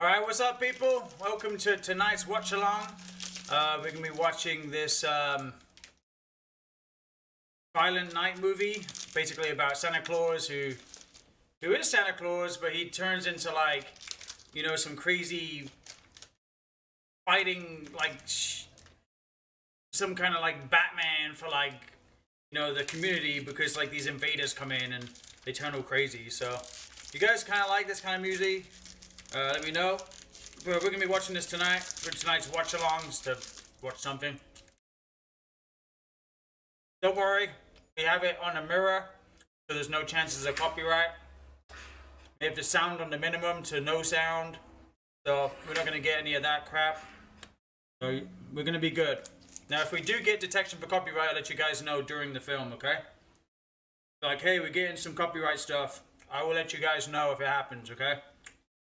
All right, what's up, people? Welcome to tonight's watch along. Uh, we're gonna be watching this um, Violent Night movie, basically about Santa Claus who who is Santa Claus, but he turns into like you know some crazy fighting like some kind of like Batman for like you know the community because like these invaders come in and they turn all crazy. So you guys kind of like this kind of music? Uh, let me know. We're gonna be watching this tonight for tonight's watch alongs to watch something. Don't worry, we have it on a mirror, so there's no chances of copyright. We have the sound on the minimum to no sound, so we're not gonna get any of that crap. So we're gonna be good. Now, if we do get detection for copyright, I'll let you guys know during the film, okay? Like, hey, we're getting some copyright stuff. I will let you guys know if it happens, okay?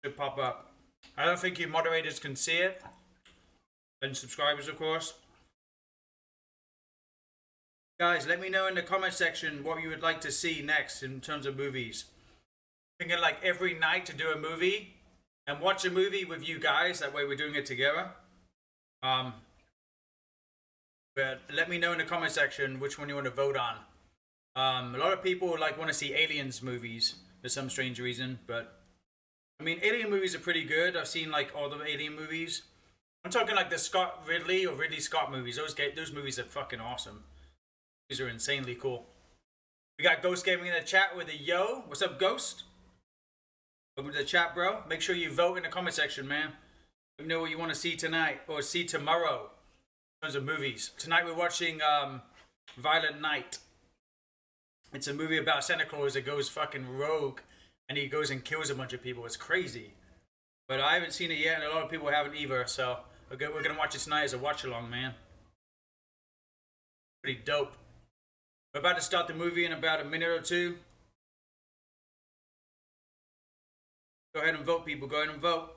Should pop up. I don't think you moderators can see it. And subscribers, of course. Guys, let me know in the comment section what you would like to see next in terms of movies. Thinking like every night to do a movie and watch a movie with you guys. That way we're doing it together. Um, but let me know in the comment section which one you want to vote on. Um, a lot of people like want to see aliens movies for some strange reason, but I mean, alien movies are pretty good. I've seen like all the alien movies. I'm talking like the Scott Ridley or Ridley Scott movies. Those ga- those movies are fucking awesome. These are insanely cool. We got Ghost Gaming in the chat with a yo. What's up, Ghost? Welcome to the chat, bro. Make sure you vote in the comment section, man. Let me know what you want to see tonight or see tomorrow in terms of movies. Tonight we're watching um, Violent Night. It's a movie about Santa Claus that goes fucking rogue and he goes and kills a bunch of people. It's crazy. But I haven't seen it yet, and a lot of people haven't either. So we're gonna, watch it tonight as a watch along, man. Pretty dope. We're about to start the movie in about a minute or two. Go ahead and vote, people. Go ahead and vote.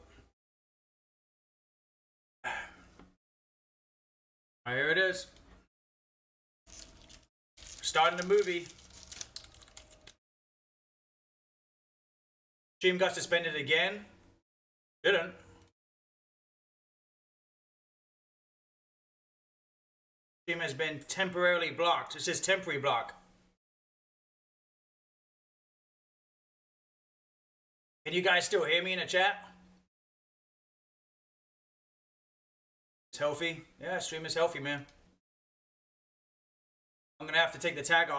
Here it is. Starting the movie. Stream got suspended again. Didn't. Stream has been temporarily blocked. It says temporary block. Can you guys still hear me in the chat? It's healthy. Yeah, stream is healthy, man. I'm gonna have to take the tag off.